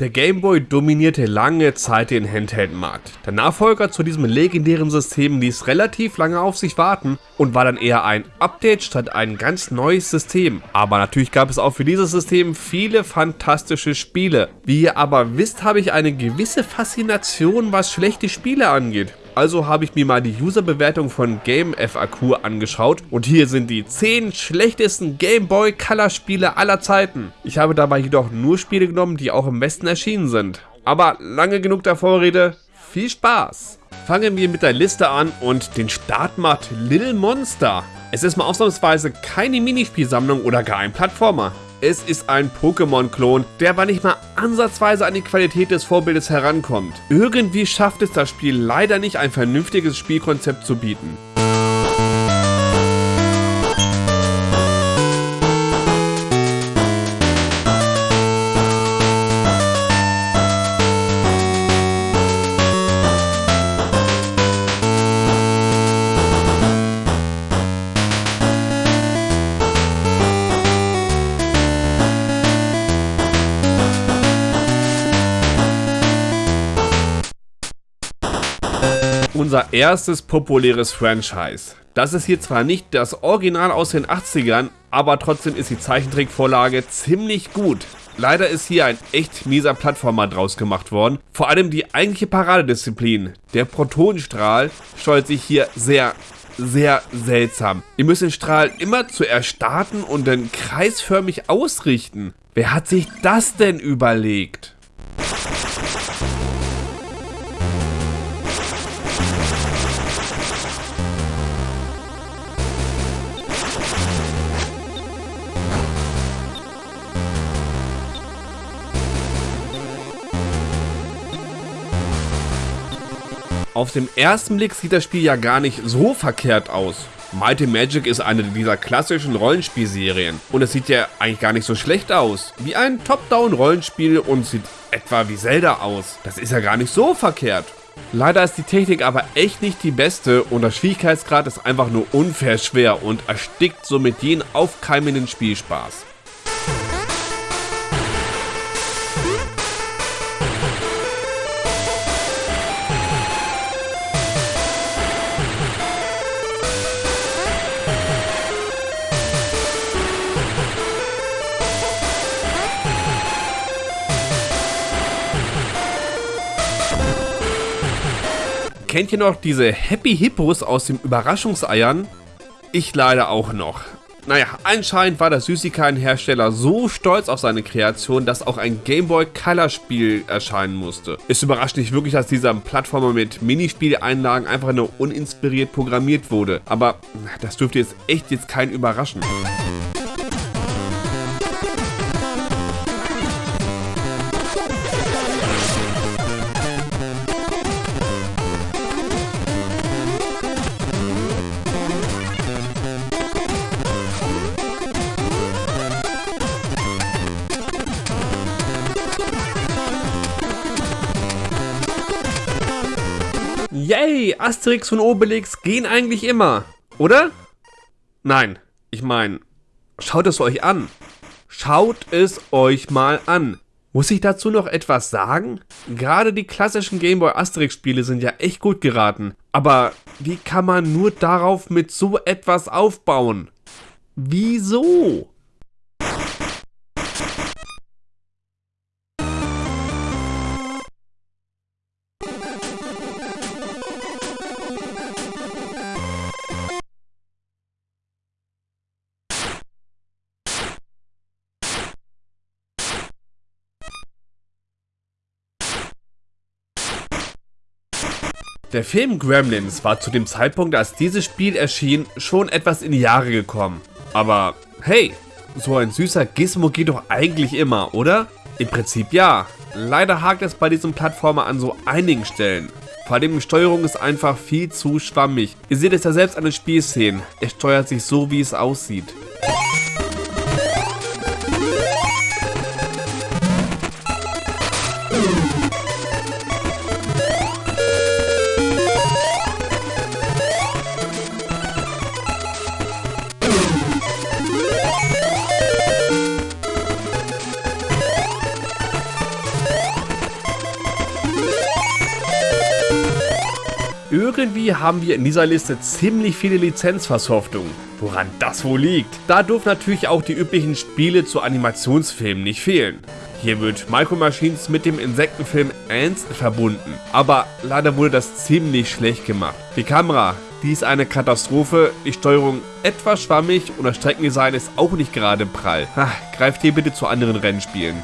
Der Game Boy dominierte lange Zeit den Handheld-Markt. Der Nachfolger zu diesem legendären System ließ relativ lange auf sich warten und war dann eher ein Update statt ein ganz neues System. Aber natürlich gab es auch für dieses System viele fantastische Spiele. Wie ihr aber wisst, habe ich eine gewisse Faszination, was schlechte Spiele angeht. Also habe ich mir mal die Userbewertung von GameFAQ angeschaut und hier sind die 10 schlechtesten Game Boy Color Spiele aller Zeiten. Ich habe dabei jedoch nur Spiele genommen, die auch im Westen erschienen sind. Aber lange genug der Vorrede, viel Spaß! Fangen wir mit der Liste an und den Start macht Little Monster. Es ist mal ausnahmsweise keine Minispielsammlung oder gar ein Plattformer. Es ist ein Pokémon-Klon, der aber nicht mal ansatzweise an die Qualität des Vorbildes herankommt. Irgendwie schafft es das Spiel leider nicht, ein vernünftiges Spielkonzept zu bieten. Unser erstes populäres Franchise. Das ist hier zwar nicht das Original aus den 80ern, aber trotzdem ist die Zeichentrickvorlage ziemlich gut. Leider ist hier ein echt mieser Plattformer draus gemacht worden. Vor allem die eigentliche Paradedisziplin, der Protonenstrahl, steuert sich hier sehr, sehr seltsam. Ihr müsst den Strahl immer zuerst starten und dann kreisförmig ausrichten. Wer hat sich das denn überlegt? Auf den ersten Blick sieht das Spiel ja gar nicht so verkehrt aus. Mighty Magic ist eine dieser klassischen Rollenspielserien und es sieht ja eigentlich gar nicht so schlecht aus. Wie ein Top-Down-Rollenspiel und sieht etwa wie Zelda aus. Das ist ja gar nicht so verkehrt. Leider ist die Technik aber echt nicht die beste und der Schwierigkeitsgrad ist einfach nur unfair schwer und erstickt somit jeden aufkeimenden Spielspaß. Kennt ihr noch diese Happy Hippos aus den Überraschungseiern? Ich leider auch noch. Naja, anscheinend war der Süßigkeitenhersteller so stolz auf seine Kreation, dass auch ein Gameboy Color Spiel erscheinen musste. Es überrascht nicht wirklich, dass dieser Plattformer mit Minispieleinlagen einfach nur uninspiriert programmiert wurde, aber das dürfte jetzt echt jetzt keinen überraschen. Yay, Asterix und Obelix gehen eigentlich immer, oder? Nein, ich meine, schaut es euch an. Schaut es euch mal an. Muss ich dazu noch etwas sagen? Gerade die klassischen Gameboy Asterix Spiele sind ja echt gut geraten. Aber wie kann man nur darauf mit so etwas aufbauen? Wieso? Der Film Gremlins war zu dem Zeitpunkt, als dieses Spiel erschien, schon etwas in die Jahre gekommen. Aber hey, so ein süßer Gizmo geht doch eigentlich immer, oder? Im Prinzip ja. Leider hakt es bei diesem Plattformer an so einigen Stellen. Vor allem die Steuerung ist einfach viel zu schwammig. Ihr seht es ja selbst an den Spielszenen. Es steuert sich so, wie es aussieht. Irgendwie haben wir in dieser Liste ziemlich viele Lizenzversoftungen. Woran das wohl liegt? Da dürfen natürlich auch die üblichen Spiele zu Animationsfilmen nicht fehlen. Hier wird Micro Machines mit dem Insektenfilm Ants verbunden, aber leider wurde das ziemlich schlecht gemacht. Die Kamera, die ist eine Katastrophe, die Steuerung etwas schwammig und das Streckendesign ist auch nicht gerade prall. Ach, greift hier bitte zu anderen Rennspielen.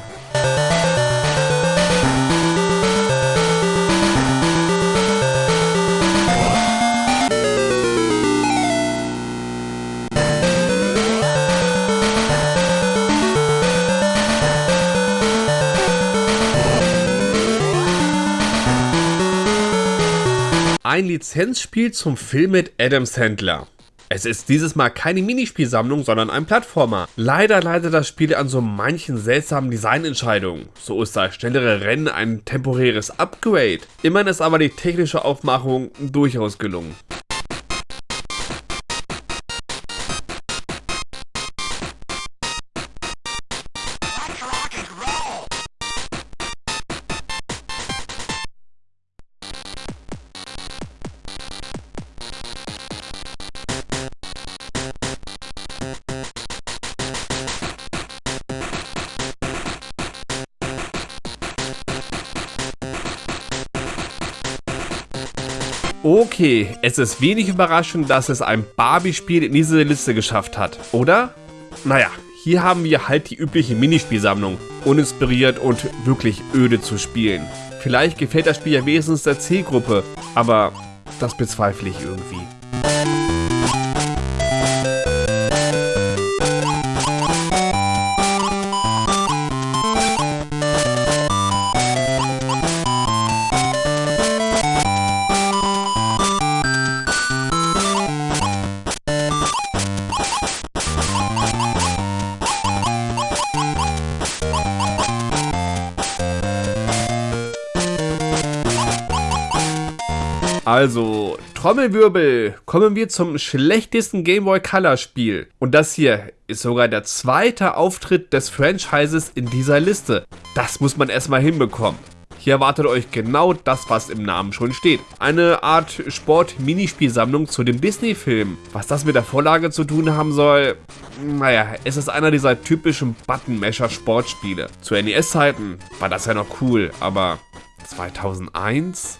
Ein Lizenzspiel zum Film mit Adam Sandler. Es ist dieses Mal keine Minispielsammlung, sondern ein Plattformer. Leider leidet das Spiel an so manchen seltsamen Designentscheidungen. So ist das schnellere Rennen ein temporäres Upgrade. Immerhin ist aber die technische Aufmachung durchaus gelungen. Okay, es ist wenig überraschend, dass es ein Barbie-Spiel in diese Liste geschafft hat, oder? Naja, hier haben wir halt die übliche Minispielsammlung, uninspiriert und wirklich öde zu spielen. Vielleicht gefällt das Spiel ja wesentlich der Zielgruppe, aber das bezweifle ich irgendwie. Also, Trommelwirbel, kommen wir zum schlechtesten Game Boy Color Spiel. Und das hier ist sogar der zweite Auftritt des Franchises in dieser Liste. Das muss man erstmal hinbekommen. Hier erwartet euch genau das, was im Namen schon steht. Eine Art Sport-Minispielsammlung zu dem Disney-Film. Was das mit der Vorlage zu tun haben soll, naja, es ist einer dieser typischen Button-Masher-Sportspiele. Zu NES-Zeiten war das ja noch cool, aber 2001?